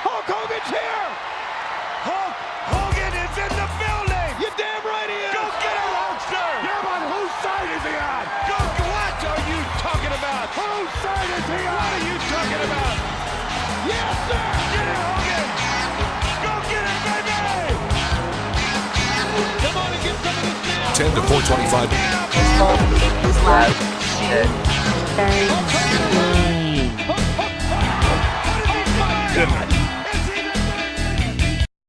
Hulk Hogan's here! Hulk Hogan is in the building! You damn right he is! Go get him, Hulkster! Yeah, but whose side is he on? Go, what are you talking about? Whose side is he on? What are you talking about? Yes, sir! Get it, Hogan! Go get it, baby! Come on and get some of this now! 10 to 425. This whole is like shit. Very...